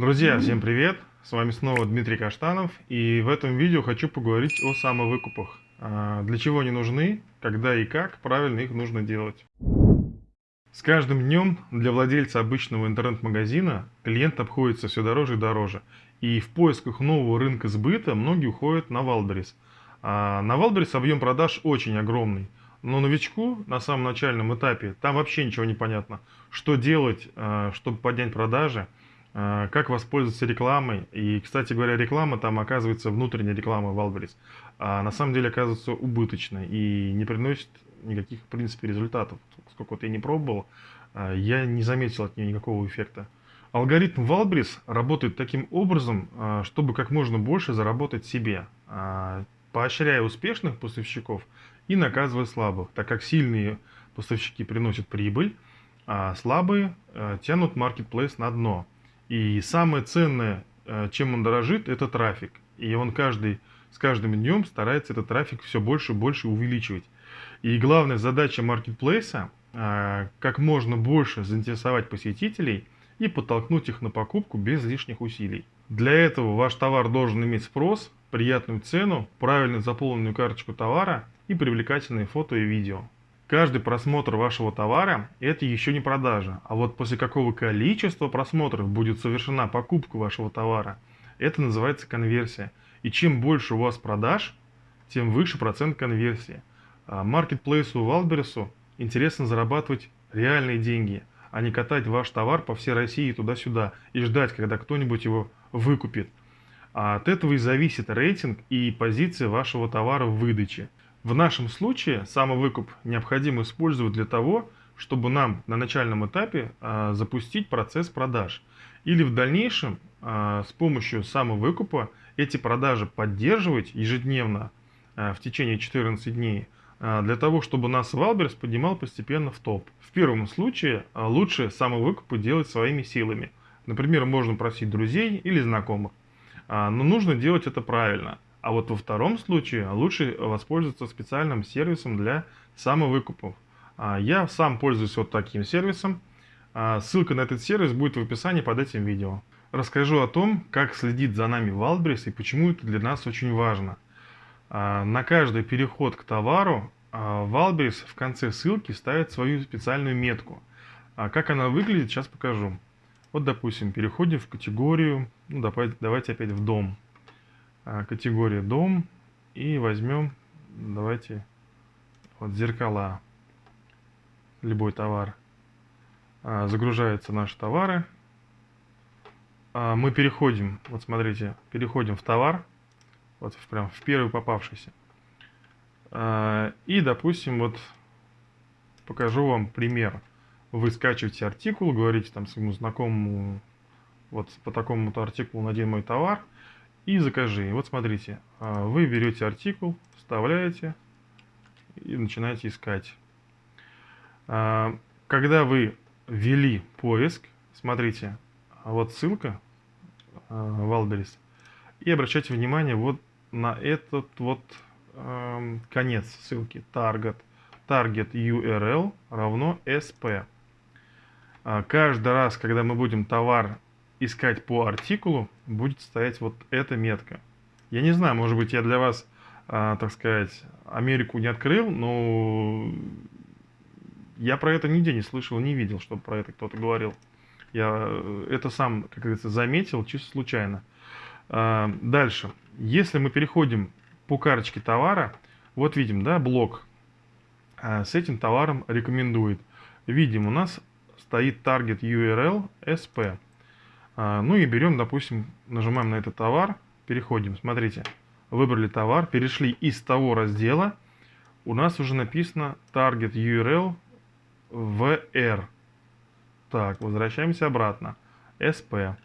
Друзья, всем привет! С вами снова Дмитрий Каштанов, и в этом видео хочу поговорить о самовыкупах. А, для чего они нужны, когда и как правильно их нужно делать. С каждым днем для владельца обычного интернет-магазина клиент обходится все дороже и дороже. И в поисках нового рынка сбыта многие уходят на Валберис. А на Валберис объем продаж очень огромный. Но новичку на самом начальном этапе там вообще ничего не понятно. Что делать, а, чтобы поднять продажи – как воспользоваться рекламой. И, кстати говоря, реклама там оказывается внутренняя реклама Валберис. А на самом деле оказывается убыточной и не приносит никаких, в принципе, результатов. Сколько вот я не пробовал, а, я не заметил от нее никакого эффекта. Алгоритм Валбрис работает таким образом, а, чтобы как можно больше заработать себе, поощряя успешных поставщиков и наказывая слабых, так как сильные поставщики приносят прибыль, а слабые тянут маркетплейс на дно. И самое ценное, э, чем он дорожит, это трафик. И он каждый, с каждым днем старается этот трафик все больше и больше увеличивать. И главная задача маркетплейса э, как можно больше заинтересовать посетителей и подтолкнуть их на покупку без лишних усилий. Для этого ваш товар должен иметь спрос, приятную цену, правильно заполненную карточку товара и привлекательные фото и видео. Каждый просмотр вашего товара – это еще не продажа, а вот после какого количества просмотров будет совершена покупка вашего товара, это называется конверсия. И чем больше у вас продаж, тем выше процент конверсии. А маркетплейсу Валбересу интересно зарабатывать реальные деньги, а не катать ваш товар по всей России туда-сюда и ждать, когда кто-нибудь его выкупит. А от этого и зависит рейтинг и позиция вашего товара в выдаче. В нашем случае самовыкуп необходимо использовать для того, чтобы нам на начальном этапе а, запустить процесс продаж. Или в дальнейшем а, с помощью самовыкупа эти продажи поддерживать ежедневно а, в течение 14 дней, а, для того, чтобы нас Wildberries поднимал постепенно в топ. В первом случае а, лучше самовыкупы делать своими силами. Например, можно просить друзей или знакомых. А, но нужно делать это правильно – а вот во втором случае лучше воспользоваться специальным сервисом для самовыкупов. А, я сам пользуюсь вот таким сервисом. А, ссылка на этот сервис будет в описании под этим видео. Расскажу о том, как следит за нами Wildberries и почему это для нас очень важно. А, на каждый переход к товару Wildberries в конце ссылки ставит свою специальную метку. Как она выглядит, сейчас покажу. Вот, допустим, переходим в категорию, ну, давайте опять в дом. А, категория дом и возьмем, давайте, вот зеркала, любой товар. А, загружаются наши товары. А, мы переходим, вот смотрите, переходим в товар, вот прям в первый попавшийся. И, допустим, вот покажу вам пример. Вы скачиваете артикул, говорите там своему знакомому, вот по такому-то артикулу надень мой товар – и закажи. Вот смотрите, а, вы берете артикул, вставляете и начинаете искать. А, когда вы ввели поиск, смотрите, вот ссылка Валберис, и обращайте внимание вот на этот вот конец ссылки, target. Target URL равно SP. А, каждый раз, когда мы будем товар искать по артикулу, будет стоять вот эта метка. Я не знаю, может быть, я для вас, а, так сказать, Америку не открыл, но я про это нигде не слышал, не видел, чтобы про это кто-то говорил. Я э, это сам, как говорится, заметил чисто случайно. А, дальше. Если мы переходим по карточке товара, вот видим, да, блок а, с этим товаром рекомендует. Видим, у нас стоит target URL SP. А, ну и берем, допустим, нажимаем на этот товар, переходим, смотрите, выбрали товар, перешли из того раздела, у нас уже написано target URL VR. Так, возвращаемся обратно. SP.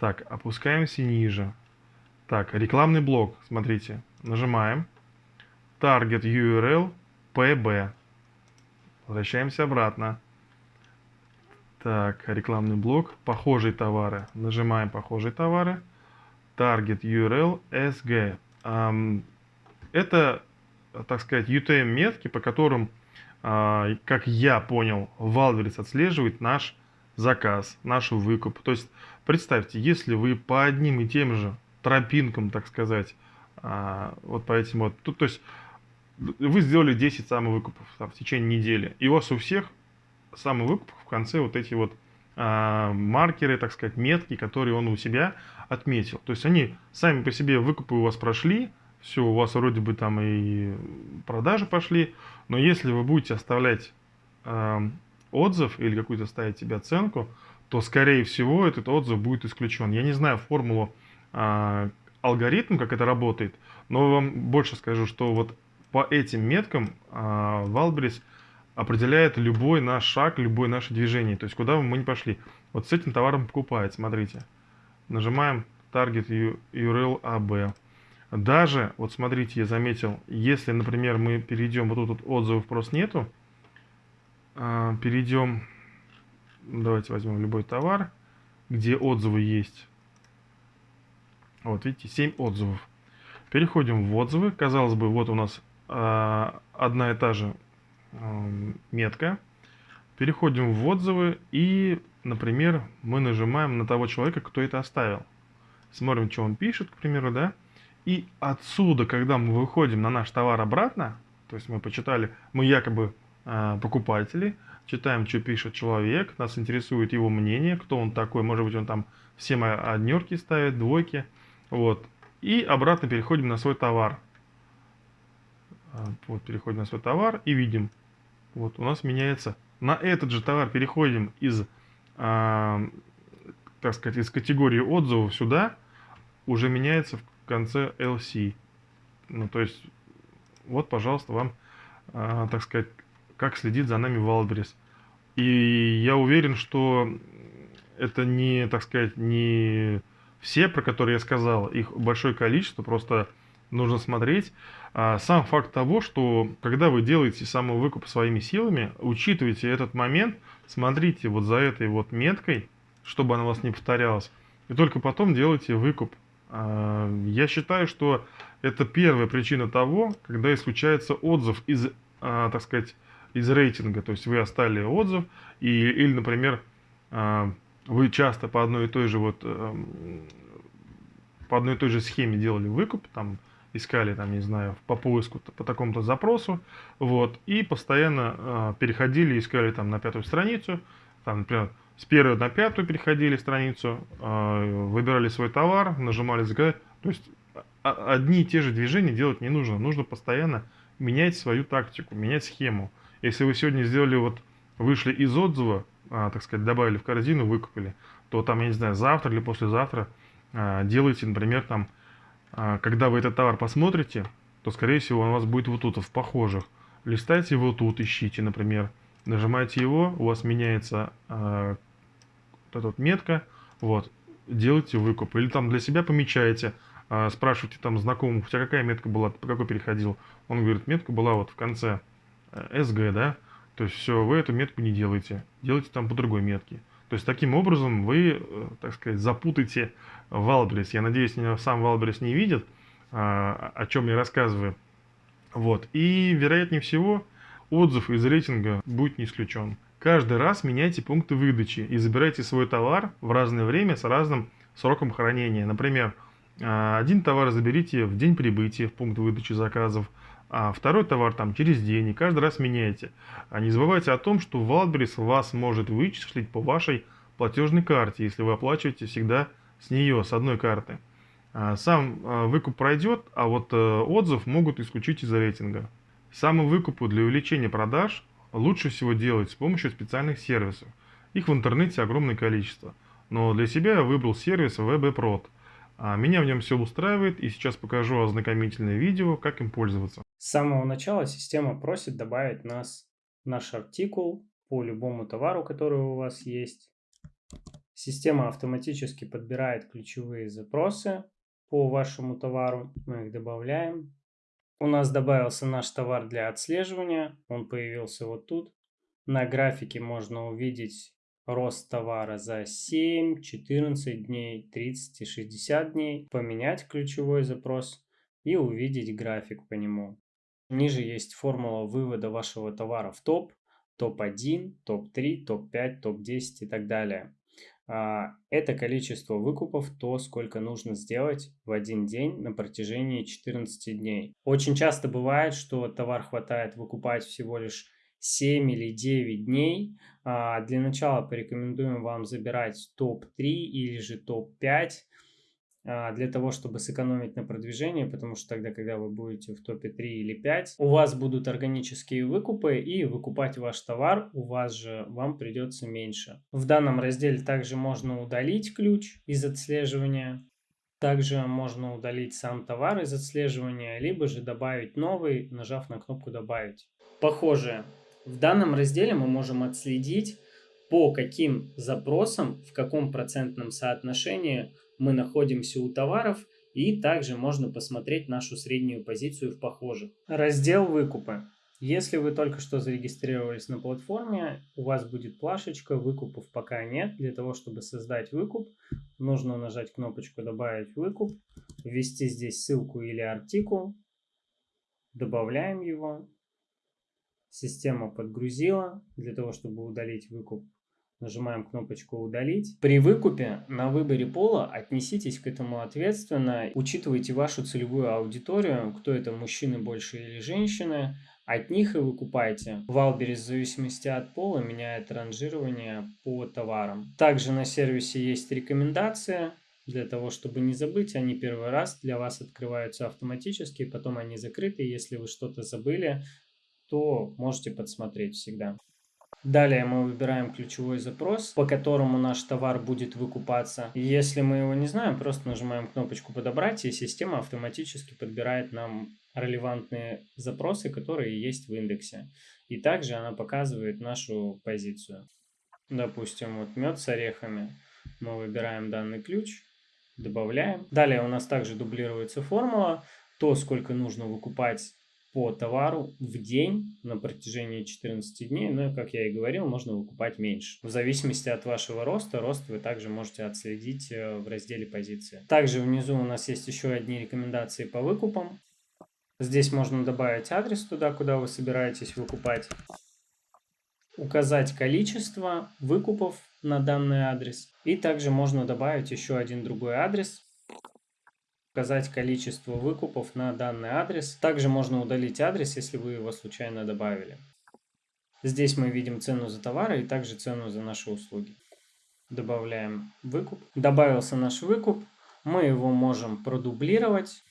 Так, опускаемся ниже. Так, рекламный блок, смотрите, нажимаем. Target URL PB. Возвращаемся обратно. Так, рекламный блок. Похожие товары. Нажимаем похожие товары. Target URL SG. Это, так сказать, UTM-метки, по которым, а, как я понял, Валверис отслеживает наш заказ, наш выкуп. То есть представьте, если вы по одним и тем же тропинкам, так сказать, а, вот по этим вот, тут, то есть вы сделали 10 самовыкупов там, в течение недели, и у вас у всех самовыкупов в конце вот эти вот а, маркеры, так сказать, метки, которые он у себя отметил. То есть они сами по себе выкупы у вас прошли, все, у вас вроде бы там и продажи пошли, но если вы будете оставлять э, отзыв или какую-то ставить себе оценку, то скорее всего этот отзыв будет исключен. Я не знаю формулу, э, алгоритм, как это работает, но вам больше скажу, что вот по этим меткам э, Валбрис определяет любой наш шаг, любое наше движение, то есть куда мы не пошли. Вот с этим товаром покупает, смотрите. Нажимаем Target URL AB. Даже, вот смотрите, я заметил, если, например, мы перейдем, вот тут вот отзывов просто нету, а, перейдем, давайте возьмем любой товар, где отзывы есть. Вот, видите, 7 отзывов. Переходим в отзывы. Казалось бы, вот у нас э, одна и та же метка. Переходим в отзывы и, например, мы нажимаем на того человека, кто это оставил. Смотрим, что он пишет, к примеру, да. И отсюда, когда мы выходим на наш товар обратно, то есть мы почитали, мы якобы э, покупатели, читаем, что пишет человек, нас интересует его мнение, кто он такой, может быть, он там все мои однерки ставит, двойки, вот. И обратно переходим на свой товар. А, вот, переходим на свой товар и видим, вот, у нас меняется. На этот же товар переходим из, э, так сказать, из категории отзывов сюда, уже меняется в конце LC. Ну, то есть, вот, пожалуйста, вам, э, так сказать, как следит за нами Wildberries. И я уверен, что это не, так сказать, не все, про которые я сказал, их большое количество, просто нужно смотреть. А сам факт того, что когда вы делаете самовыкуп своими силами, учитывайте этот момент, смотрите вот за этой вот меткой, чтобы она у вас не повторялась, и только потом делайте выкуп. А, я считаю, что это первая причина того, когда исключается отзыв из, а, так сказать, из рейтинга. То есть вы оставили отзыв, и, или, например, вы часто по одной и той же вот по одной и той же схеме делали выкуп, там искали, там, не знаю, по поиску по такому-то запросу, вот, и постоянно переходили, искали там на пятую страницу, там, например, с первой на пятую переходили страницу, а, выбирали свой товар, нажимали заказать. То есть одни и те же движения делать не нужно. Нужно постоянно менять свою тактику, менять схему. Если вы сегодня сделали вот, вышли из отзыва, а, так сказать, добавили в корзину, выкупили, то там, я не знаю, завтра или послезавтра а, делайте, например, там, когда вы этот товар посмотрите, то, скорее всего, он у вас будет вот тут, в похожих. Листайте его тут, ищите, например нажимаете его, у вас меняется э, эта вот метка, вот, делайте выкуп. Или там для себя помечаете, э, спрашиваете там знакомых, у тебя какая метка была, по какой переходил. Он говорит, метка была вот в конце э, SG, да, то есть все, вы эту метку не делаете, делайте там по другой метке. То есть таким образом вы, э, так сказать, запутаете Wildberries. Я надеюсь, сам Wildberries не видит, э, о чем я рассказываю. Вот. И вероятнее всего, отзыв из рейтинга будет не исключен. Каждый раз меняйте пункты выдачи и забирайте свой товар в разное время с разным сроком хранения. Например, а, один товар заберите в день прибытия в пункт выдачи заказов, а второй товар там через день, и каждый раз меняйте. А не забывайте о том, что Wildberries вас может вычислить по вашей платежной карте, если вы оплачиваете всегда с нее, с одной карты. А, сам выкуп пройдет, а вот э, отзыв могут исключить из рейтинга. Самовыкупу для увеличения продаж лучше всего делать с помощью специальных сервисов. Их в интернете огромное количество. Но для себя я выбрал сервис WebEprod. А меня в нем все устраивает, и сейчас покажу ознакомительное видео, как им пользоваться. С самого начала система просит добавить нас наш артикул по любому товару, который у вас есть. Система автоматически подбирает ключевые запросы по вашему товару. Мы их добавляем. У нас добавился наш товар для отслеживания. Он появился вот тут. На графике можно увидеть рост товара за 7, 14 дней, 30 и 60 дней. Поменять ключевой запрос и увидеть график по нему. Ниже есть формула вывода вашего товара в топ, топ-1, топ-3, топ-5, топ-10 и так далее. а, это количество выкупов, то, сколько нужно сделать в один день на протяжении 14 дней. Очень часто бывает, что товар хватает выкупать всего лишь 7 или 9 дней. А, для начала порекомендуем вам забирать топ-3 или же топ-5 а, для того, чтобы сэкономить на продвижении, потому что тогда, когда вы будете в топе 3 или 5, у вас будут органические выкупы, и выкупать ваш товар у вас же вам придется меньше. В данном разделе также можно удалить ключ из отслеживания, также можно удалить сам товар из отслеживания, либо же добавить новый, нажав на кнопку «Добавить». Похоже, в данном разделе мы можем отследить, по каким запросам, в каком процентном соотношении мы находимся у товаров, и также можно посмотреть нашу среднюю позицию в похожих. Раздел «Выкупы». Если вы только что зарегистрировались на платформе, у вас будет плашечка «Выкупов пока нет». Для того, чтобы создать выкуп, нужно нажать кнопочку «Добавить выкуп», ввести здесь ссылку или артикул, добавляем его. Система подгрузила. Для того, чтобы удалить выкуп, Нажимаем кнопочку «Удалить». При выкупе на выборе пола отнеситесь к этому ответственно. Учитывайте вашу целевую аудиторию, кто это, мужчины больше или женщины. От них и выкупайте. Валберис в зависимости от пола меняет ранжирование по товарам. Также на сервисе есть рекомендации. Для того, чтобы не забыть, они первый раз для вас открываются автоматически, потом они закрыты. Если вы что-то забыли, то можете подсмотреть всегда. Далее мы выбираем ключевой запрос, по которому наш товар будет выкупаться. Если мы его не знаем, просто нажимаем кнопочку «Подобрать», и система автоматически подбирает нам релевантные запросы, которые есть в индексе. И также она показывает нашу позицию. Допустим, вот мед с орехами. Мы выбираем данный ключ, добавляем. Далее у нас также дублируется формула, то, сколько нужно выкупать по товару в день на протяжении 14 дней. Но, ну, как я и говорил, можно выкупать меньше. В зависимости от вашего роста, рост вы также можете отследить э, в разделе позиции. Также внизу у нас есть еще одни рекомендации по выкупам. Здесь можно добавить адрес туда, куда вы собираетесь выкупать. Указать количество выкупов на данный адрес. И также можно добавить еще один другой адрес, указать количество выкупов на данный адрес. Также можно удалить адрес, если вы его случайно добавили. Здесь мы видим цену за товары и также цену за наши услуги. Добавляем выкуп. Добавился наш выкуп. Мы его можем продублировать.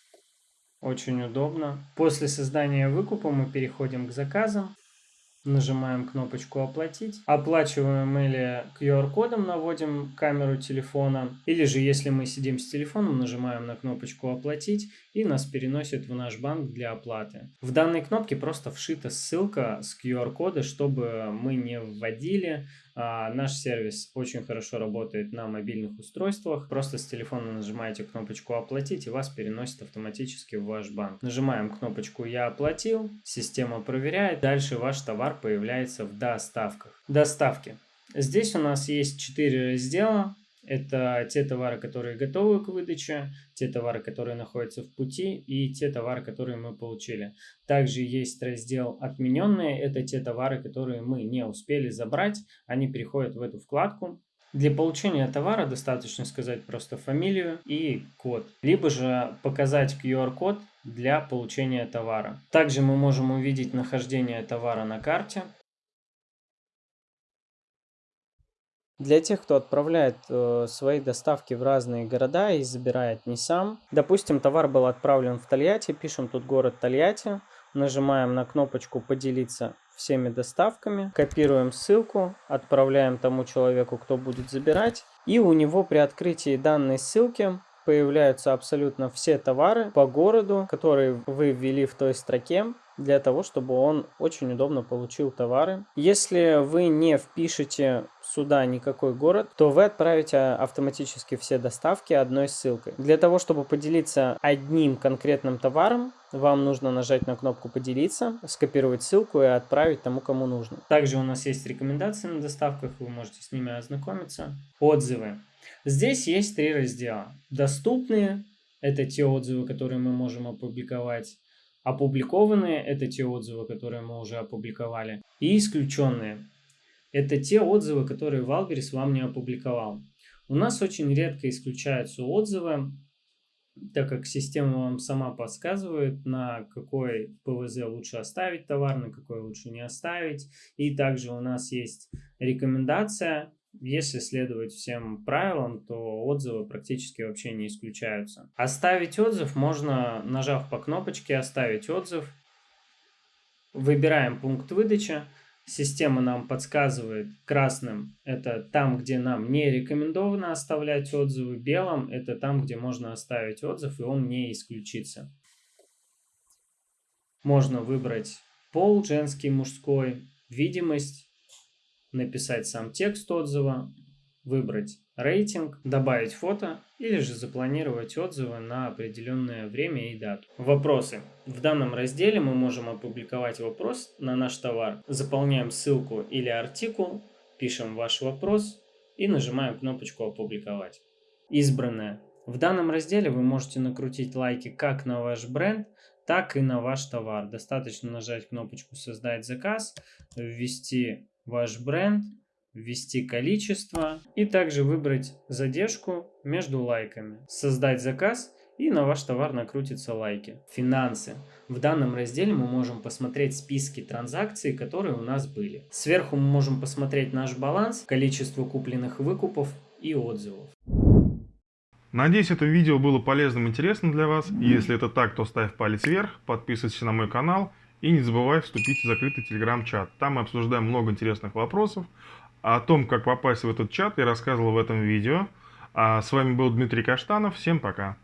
Очень удобно. После создания выкупа мы переходим к заказам. Нажимаем кнопочку «Оплатить». Оплачиваем или QR-кодом наводим камеру телефона. Или же, если мы сидим с телефоном, нажимаем на кнопочку «Оплатить» и нас переносит в наш банк для оплаты. В данной кнопке просто вшита ссылка с QR-кода, чтобы мы не вводили а, наш сервис очень хорошо работает на мобильных устройствах. Просто с телефона нажимаете кнопочку «Оплатить» и вас переносит автоматически в ваш банк. Нажимаем кнопочку «Я оплатил», система проверяет. Дальше ваш товар появляется в доставках. Доставки. Здесь у нас есть 4 раздела. Это те товары, которые готовы к выдаче, те товары, которые находятся в пути и те товары, которые мы получили. Также есть раздел «Отмененные». Это те товары, которые мы не успели забрать. Они переходят в эту вкладку. Для получения товара достаточно сказать просто фамилию и код, либо же показать QR-код для получения товара. Также мы можем увидеть нахождение товара на карте, Для тех, кто отправляет э, свои доставки в разные города и забирает не сам. Допустим, товар был отправлен в Тольятти, пишем тут город Тольятти, нажимаем на кнопочку «Поделиться всеми доставками», копируем ссылку, отправляем тому человеку, кто будет забирать, и у него при открытии данной ссылки появляются абсолютно все товары по городу, которые вы ввели в той строке, для того, чтобы он очень удобно получил товары. Если вы не впишете сюда никакой город, то вы отправите автоматически все доставки одной ссылкой. Для того, чтобы поделиться одним конкретным товаром, вам нужно нажать на кнопку «Поделиться», скопировать ссылку и отправить тому, кому нужно. Также у нас есть рекомендации на доставках, вы можете с ними ознакомиться. Отзывы. Здесь есть три раздела. Доступные – это те отзывы, которые мы можем опубликовать. Опубликованные – это те отзывы, которые мы уже опубликовали. И исключенные – это те отзывы, которые Валберис вам не опубликовал. У нас очень редко исключаются отзывы, так как система вам сама подсказывает, на какой ПВЗ лучше оставить товар, на какой лучше не оставить. И также у нас есть рекомендация, если следовать всем правилам, то отзывы практически вообще не исключаются. Оставить отзыв можно, нажав по кнопочке «Оставить отзыв». Выбираем пункт выдачи. Система нам подсказывает красным – это там, где нам не рекомендовано оставлять отзывы, белым – это там, где можно оставить отзыв, и он не исключится. Можно выбрать пол, женский, мужской, видимость, написать сам текст отзыва, выбрать рейтинг, добавить фото или же запланировать отзывы на определенное время и дату. Вопросы. В данном разделе мы можем опубликовать вопрос на наш товар. Заполняем ссылку или артикул, пишем ваш вопрос и нажимаем кнопочку «Опубликовать». Избранное. В данном разделе вы можете накрутить лайки как на ваш бренд, так и на ваш товар. Достаточно нажать кнопочку «Создать заказ», ввести ваш бренд, ввести количество и также выбрать задержку между лайками, создать заказ и на ваш товар накрутятся лайки. Финансы. В данном разделе мы можем посмотреть списки транзакций, которые у нас были. Сверху мы можем посмотреть наш баланс, количество купленных выкупов и отзывов. Надеюсь, это видео было полезным и интересным для вас. Если это так, то ставь палец вверх, подписывайся на мой канал и не забывай вступить в закрытый телеграм-чат. Там мы обсуждаем много интересных вопросов. О том, как попасть в этот чат, я рассказывал в этом видео. А с вами был Дмитрий Каштанов. Всем пока.